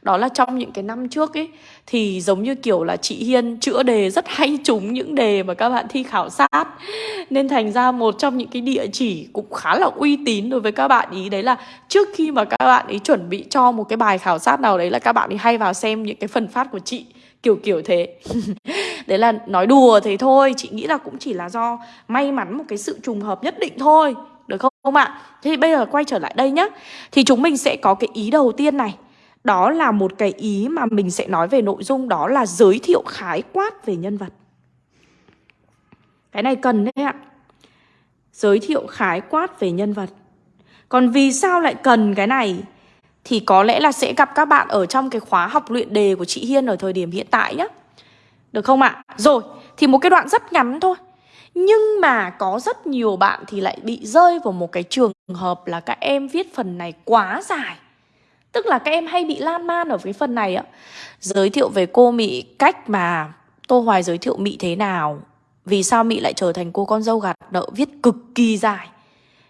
đó là trong những cái năm trước ấy, thì giống như kiểu là chị Hiên chữa đề rất hay trúng những đề mà các bạn thi khảo sát. Nên thành ra một trong những cái địa chỉ cũng khá là uy tín đối với các bạn ý, đấy là trước khi mà các bạn ấy chuẩn bị cho một cái bài khảo sát nào đấy là các bạn ấy hay vào xem những cái phần phát của chị, kiểu kiểu thế. [laughs] Đấy là nói đùa thế thôi, chị nghĩ là cũng chỉ là do may mắn một cái sự trùng hợp nhất định thôi, được không không ạ? Thế thì bây giờ quay trở lại đây nhá. Thì chúng mình sẽ có cái ý đầu tiên này đó là một cái ý mà mình sẽ nói về nội dung đó là giới thiệu khái quát về nhân vật. Cái này cần đấy ạ. Giới thiệu khái quát về nhân vật. Còn vì sao lại cần cái này? Thì có lẽ là sẽ gặp các bạn ở trong cái khóa học luyện đề của chị Hiên ở thời điểm hiện tại nhé. Được không ạ? Rồi, thì một cái đoạn rất ngắn thôi. Nhưng mà có rất nhiều bạn thì lại bị rơi vào một cái trường hợp là các em viết phần này quá dài. Tức là các em hay bị lan man ở cái phần này ạ Giới thiệu về cô mỹ cách mà Tô Hoài giới thiệu mỹ thế nào, Vì sao mỹ lại trở thành cô con dâu gạt nợ viết cực kỳ dài.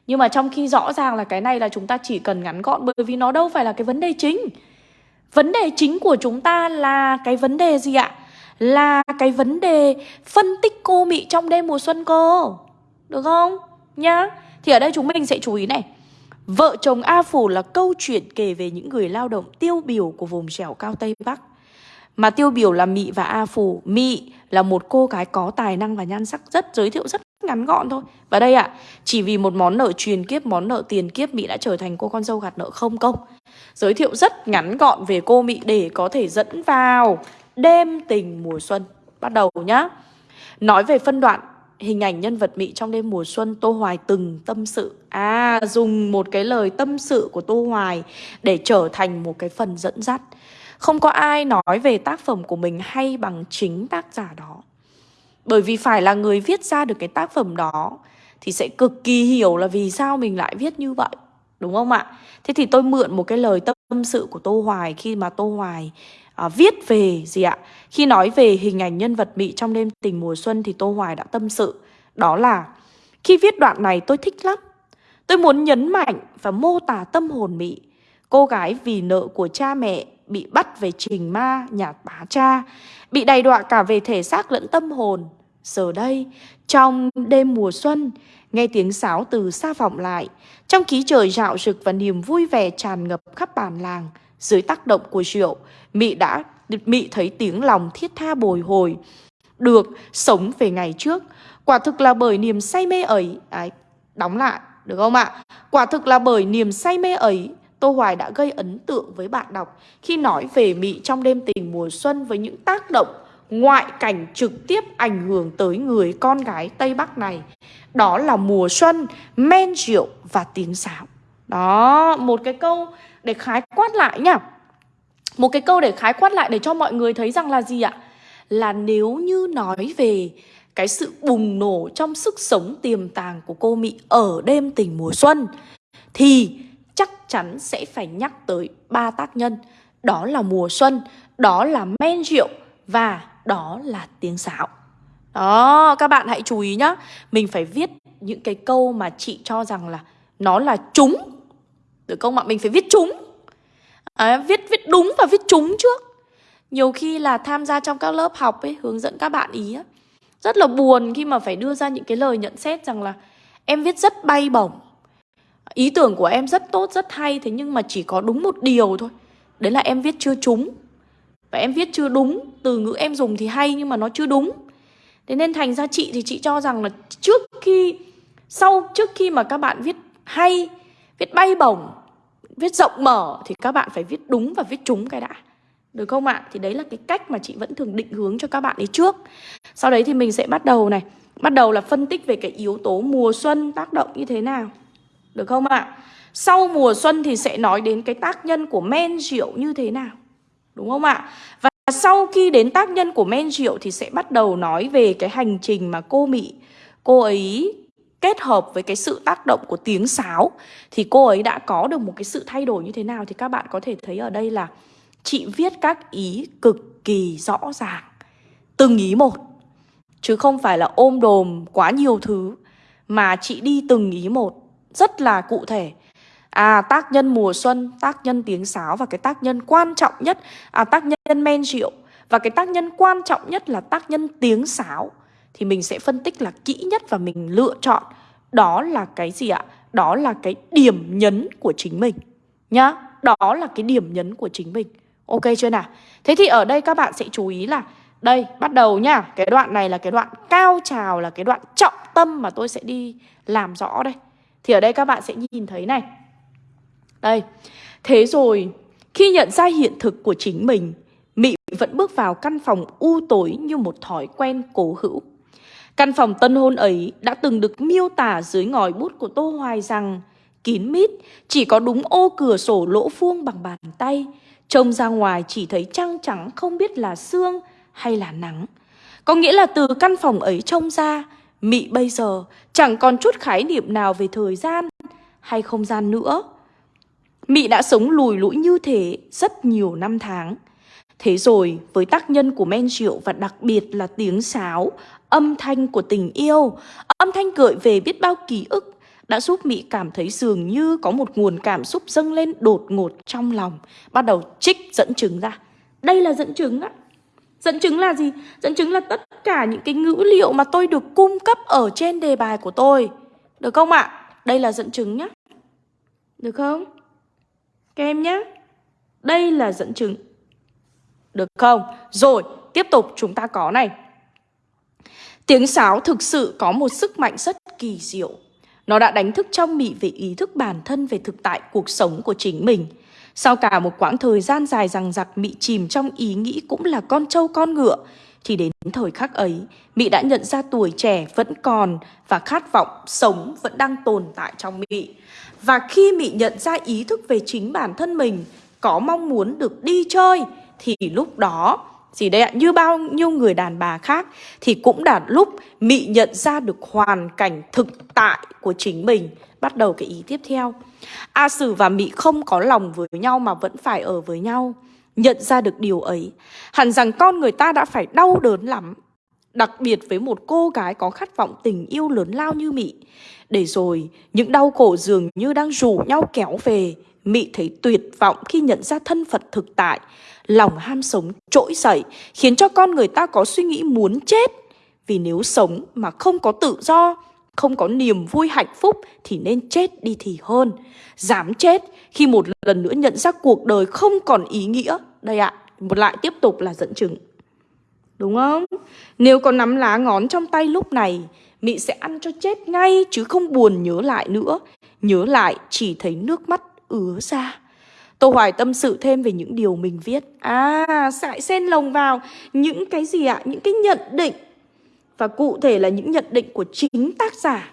Nhưng mà trong khi rõ ràng là cái này là chúng ta chỉ cần ngắn gọn, Bởi vì nó đâu phải là cái vấn đề chính. Vấn đề chính của chúng ta là cái vấn đề gì ạ? Là cái vấn đề phân tích cô mỹ trong đêm mùa xuân cô Được không? Nhá. Thì ở đây chúng mình sẽ chú ý này. Vợ chồng A Phủ là câu chuyện kể về những người lao động tiêu biểu của vùng trèo cao Tây Bắc. Mà tiêu biểu là Mị và A Phủ. Mị là một cô gái có tài năng và nhan sắc rất giới thiệu rất ngắn gọn thôi. Và đây ạ, à, chỉ vì một món nợ truyền kiếp, món nợ tiền kiếp Mị đã trở thành cô con dâu gạt nợ không công. Giới thiệu rất ngắn gọn về cô Mị để có thể dẫn vào đêm tình mùa xuân. Bắt đầu nhá. Nói về phân đoạn hình ảnh nhân vật Mị trong đêm mùa xuân Tô Hoài từng tâm sự. À dùng một cái lời tâm sự của Tô Hoài Để trở thành một cái phần dẫn dắt. Không có ai nói về tác phẩm của mình hay bằng chính tác giả đó. Bởi vì phải là người viết ra được cái tác phẩm đó Thì sẽ cực kỳ hiểu là vì sao mình lại viết như vậy, Đúng không ạ? Thế thì tôi mượn một cái lời tâm sự của Tô Hoài Khi mà Tô Hoài à, viết về gì ạ? Khi nói về hình ảnh nhân vật Mị trong đêm tình mùa xuân thì Tô Hoài đã tâm sự. Đó là khi viết đoạn này tôi thích lắm. Tôi muốn nhấn mạnh và mô tả tâm hồn Mị. Cô gái vì nợ của cha mẹ bị bắt về trình ma nhà bá cha, bị đầy đọa cả về thể xác lẫn tâm hồn. Giờ đây, trong đêm mùa xuân, nghe tiếng sáo từ xa vọng lại, trong khí trời rạo rực và niềm vui vẻ tràn ngập khắp bản làng, dưới tác động của rượu, Mị đã Mị thấy tiếng lòng thiết tha bồi hồi. Được sống về ngày trước. Quả thực là bởi niềm say mê ấy Đấy, đóng lại, được không ạ? Quả thực là bởi niềm say mê ấy Tô Hoài đã gây ấn tượng với bạn đọc Khi nói về Mị trong đêm tình mùa xuân Với những tác động ngoại cảnh trực tiếp ảnh hưởng tới người con gái Tây Bắc này. Đó là mùa xuân, men rượu và tiếng sáo. Đó, một cái câu để khái quát lại nhá. Một cái câu để khái quát lại để cho mọi người thấy rằng là gì ạ? Là nếu như nói về cái sự bùng nổ trong sức sống tiềm tàng của cô Mỹ ở đêm tình mùa xuân Thì chắc chắn sẽ phải nhắc tới ba tác nhân. Đó là mùa xuân, đó là men rượu và đó là tiếng sáo. Đó, các bạn hãy chú ý nhá. Mình phải viết những cái câu mà chị cho rằng là nó là chúng tử công ạ? Mình phải viết chúng. À, Viết viết đúng và viết chúng trước. Nhiều khi là tham gia trong các lớp học ấy Hướng dẫn các bạn ý ấy, Rất là buồn khi mà phải đưa ra những cái lời nhận xét rằng là Em viết rất bay bổng. Ý tưởng của em rất tốt, rất hay Thế nhưng mà chỉ có đúng một điều thôi. Đấy là em viết chưa trúng. Và em viết chưa đúng Từ ngữ em dùng thì hay nhưng mà nó chưa đúng. Thế nên thành ra chị thì chị cho rằng là Trước khi Sau trước khi mà các bạn viết hay Viết bay bổng Viết rộng mở Thì các bạn phải viết đúng và viết trúng cái đã được không ạ? Thì đấy là cái cách mà chị vẫn thường định hướng cho các bạn ấy trước Sau đấy thì mình sẽ bắt đầu này Bắt đầu là phân tích về cái yếu tố mùa xuân tác động như thế nào Được không ạ? Sau mùa xuân thì sẽ nói đến cái tác nhân của men rượu như thế nào Đúng không ạ? Và sau khi đến tác nhân của men rượu thì sẽ bắt đầu nói về cái hành trình mà cô Mỹ, Cô ấy kết hợp với cái sự tác động của tiếng sáo Thì cô ấy đã có được một cái sự thay đổi như thế nào? Thì các bạn có thể thấy ở đây là Chị viết các ý cực kỳ rõ ràng Từng ý một. Chứ không phải là ôm đồm quá nhiều thứ Mà chị đi từng ý một Rất là cụ thể. À tác nhân mùa xuân, tác nhân tiếng sáo Và cái tác nhân quan trọng nhất À tác nhân men rượu. Và cái tác nhân quan trọng nhất là tác nhân tiếng sáo. Thì mình sẽ phân tích là kỹ nhất Và mình lựa chọn Đó là cái gì ạ? Đó là cái điểm nhấn của chính mình Nhá. Đó là cái điểm nhấn của chính mình. Ok chưa nào? Thế thì ở đây các bạn sẽ chú ý là Đây, bắt đầu nhá. Cái đoạn này là cái đoạn cao trào Là cái đoạn trọng tâm mà tôi sẽ đi làm rõ đây. Thì ở đây các bạn sẽ nhìn thấy này. Đây. Thế rồi Khi nhận ra hiện thực của chính mình Mị vẫn bước vào căn phòng u tối Như một thói quen cố hữu. Căn phòng tân hôn ấy đã từng được miêu tả dưới ngòi bút của Tô Hoài rằng kín mít, chỉ có đúng ô cửa sổ lỗ vuông bằng bàn tay, Trông ra ngoài chỉ thấy trăng trắng không biết là sương hay là nắng. Có nghĩa là từ căn phòng ấy trông ra, Mị bây giờ chẳng còn chút khái niệm nào về thời gian hay không gian nữa. Mị đã sống lùi lũi như thế rất nhiều năm tháng. Thế rồi với tác nhân của men rượu và đặc biệt là tiếng sáo, âm thanh của tình yêu, âm thanh gợi về biết bao ký ức, đã giúp Mỹ cảm thấy dường như có một nguồn cảm xúc dâng lên đột ngột trong lòng. Bắt đầu trích dẫn chứng ra. Đây là dẫn chứng á. Dẫn chứng là gì? Dẫn chứng là tất cả những cái ngữ liệu mà tôi được cung cấp ở trên đề bài của tôi. Được không ạ? Đây là dẫn chứng nhá. Được không? Các em nhé. Đây là dẫn chứng. Được không? Rồi, tiếp tục chúng ta có này. Tiếng sáo thực sự có một sức mạnh rất kỳ diệu nó đã đánh thức trong Mị về ý thức bản thân về thực tại cuộc sống của chính mình. Sau cả một quãng thời gian dài rằng giặc Mị chìm trong ý nghĩ cũng là con trâu con ngựa, thì đến thời khắc ấy, Mị đã nhận ra tuổi trẻ vẫn còn và khát vọng sống vẫn đang tồn tại trong Mị. Và khi Mị nhận ra ý thức về chính bản thân mình, có mong muốn được đi chơi, thì lúc đó gì đây ạ, như bao nhiêu người đàn bà khác thì cũng đã lúc Mị nhận ra được hoàn cảnh thực tại của chính mình. Bắt đầu cái ý tiếp theo. A Sử và Mị không có lòng với nhau mà vẫn phải ở với nhau. Nhận ra được điều ấy, hẳn rằng con người ta đã phải đau đớn lắm. Đặc biệt với một cô gái có khát vọng tình yêu lớn lao như Mị. Để rồi, những đau khổ dường như đang rủ nhau kéo về. Mị thấy tuyệt vọng khi nhận ra thân phận thực tại lòng ham sống trỗi dậy, khiến cho con người ta có suy nghĩ muốn chết. Vì nếu sống mà không có tự do, không có niềm vui hạnh phúc thì nên chết đi thì hơn. Dám chết khi một lần nữa nhận ra cuộc đời không còn ý nghĩa. Đây ạ, một lại tiếp tục là dẫn chứng. Đúng không? Nếu có nắm lá ngón trong tay lúc này, Mị sẽ ăn cho chết ngay chứ không buồn nhớ lại nữa. Nhớ lại chỉ thấy nước mắt ứa ra. Tô Hoài tâm sự thêm về những điều mình viết. À, sẽ xen lồng vào những cái gì ạ? Những cái nhận định. Và cụ thể là những nhận định của chính tác giả.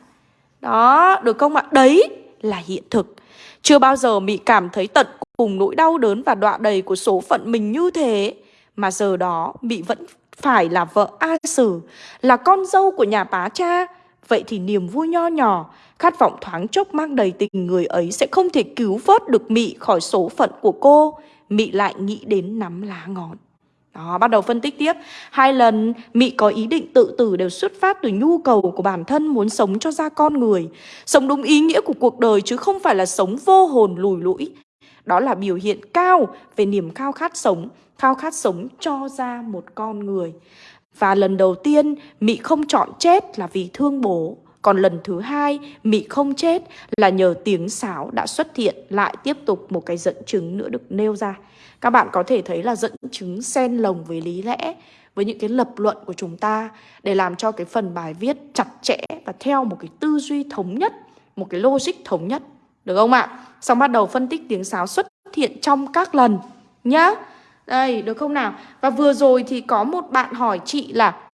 Đó, được không ạ? Đấy là hiện thực. Chưa bao giờ bị cảm thấy tận cùng nỗi đau đớn và đọa đầy của số phận mình như thế Mà giờ đó bị vẫn phải là vợ A Sử Là con dâu của nhà bá cha. Vậy thì niềm vui nho nhỏ Khát vọng thoáng chốc mang đầy tình người ấy sẽ không thể cứu vớt được Mị khỏi số phận của cô. Mị lại nghĩ đến nắm lá ngón. Đó, bắt đầu phân tích tiếp. Hai lần Mị có ý định tự tử đều xuất phát từ nhu cầu của bản thân muốn sống cho ra con người. Sống đúng ý nghĩa của cuộc đời chứ không phải là sống vô hồn lùi lũi. Đó là biểu hiện cao về niềm khao khát sống, khao khát sống cho ra một con người. Và lần đầu tiên Mị không chọn chết là vì thương bố còn lần thứ hai, Mị không chết là nhờ tiếng sáo đã xuất hiện lại tiếp tục một cái dẫn chứng nữa được nêu ra. Các bạn có thể thấy là dẫn chứng xen lồng với lý lẽ, với những cái lập luận của chúng ta để làm cho cái phần bài viết chặt chẽ và theo một cái tư duy thống nhất, một cái logic thống nhất. Được không ạ? Xong bắt đầu phân tích tiếng sáo xuất hiện trong các lần nhá. Đây, được không nào? Và vừa rồi thì có một bạn hỏi chị là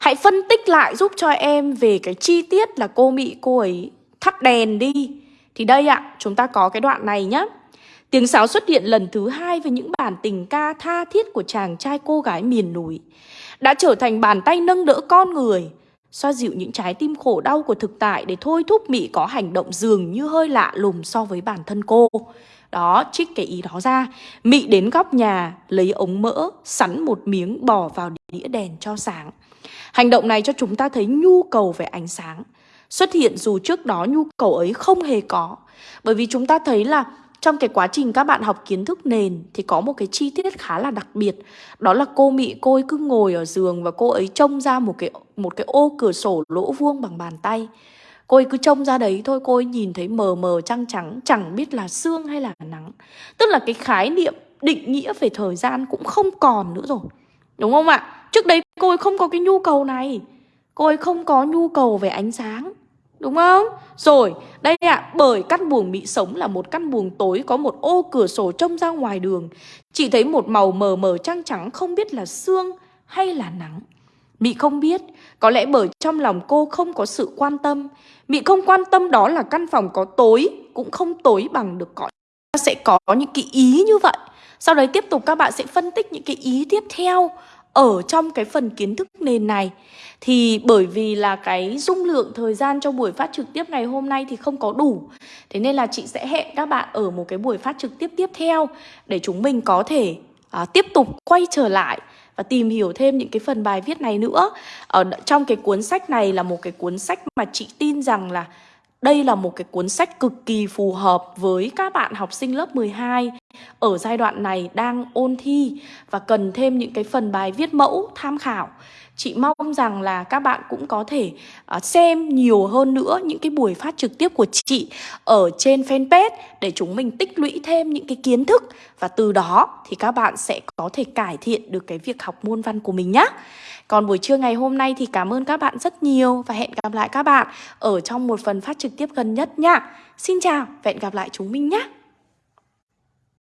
Hãy phân tích lại giúp cho em về cái chi tiết là cô bị cô ấy thắp đèn đi. Thì đây ạ, chúng ta có cái đoạn này nhá. Tiếng sáo xuất hiện lần thứ hai với những bản tình ca tha thiết của chàng trai cô gái miền núi. Đã trở thành bàn tay nâng đỡ con người, xoa dịu những trái tim khổ đau của thực tại để thôi thúc Mị có hành động dường như hơi lạ lùng so với bản thân cô. Đó, trích cái ý đó ra. Mị đến góc nhà, lấy ống mỡ, sắn một miếng bỏ vào đĩa đèn cho sáng. Hành động này cho chúng ta thấy nhu cầu về ánh sáng xuất hiện dù trước đó nhu cầu ấy không hề có. Bởi vì chúng ta thấy là trong cái quá trình các bạn học kiến thức nền thì có một cái chi tiết khá là đặc biệt. Đó là cô Mị cô ấy cứ ngồi ở giường và cô ấy trông ra một cái một cái ô cửa sổ lỗ vuông bằng bàn tay. Cô ấy cứ trông ra đấy thôi, cô ấy nhìn thấy mờ mờ trăng trắng, chẳng biết là sương hay là nắng. Tức là cái khái niệm định nghĩa về thời gian cũng không còn nữa rồi. Đúng không ạ? Trước đấy cô ấy không có cái nhu cầu này Cô ấy không có nhu cầu về ánh sáng Đúng không? Rồi, đây ạ, à, bởi căn buồng bị sống là một căn buồng tối có một ô cửa sổ trông ra ngoài đường. Chỉ thấy một màu mờ mờ trăng trắng không biết là sương hay là nắng. Mị không biết, có lẽ bởi trong lòng cô không có sự quan tâm. Mị không quan tâm đó là căn phòng có tối, cũng không tối bằng được cõi. Sẽ có những cái ý như vậy. Sau đấy tiếp tục các bạn sẽ phân tích những cái ý tiếp theo ở trong cái phần kiến thức nền này. Thì bởi vì là cái dung lượng thời gian cho buổi phát trực tiếp ngày hôm nay thì không có đủ. Thế nên là chị sẽ hẹn các bạn ở một cái buổi phát trực tiếp tiếp theo để chúng mình có thể à, tiếp tục quay trở lại và tìm hiểu thêm những cái phần bài viết này nữa. Ở trong cái cuốn sách này là một cái cuốn sách mà chị tin rằng là đây là một cái cuốn sách cực kỳ phù hợp với các bạn học sinh lớp 12 ở giai đoạn này đang ôn thi và cần thêm những cái phần bài viết mẫu tham khảo. Chị mong rằng là các bạn cũng có thể uh, xem nhiều hơn nữa những cái buổi phát trực tiếp của chị ở trên fanpage để chúng mình tích lũy thêm những cái kiến thức và từ đó thì các bạn sẽ có thể cải thiện được cái việc học môn văn của mình nhé. Còn buổi trưa ngày hôm nay thì cảm ơn các bạn rất nhiều và hẹn gặp lại các bạn ở trong một phần phát trực tiếp gần nhất nha. Xin chào và hẹn gặp lại chúng mình nhé.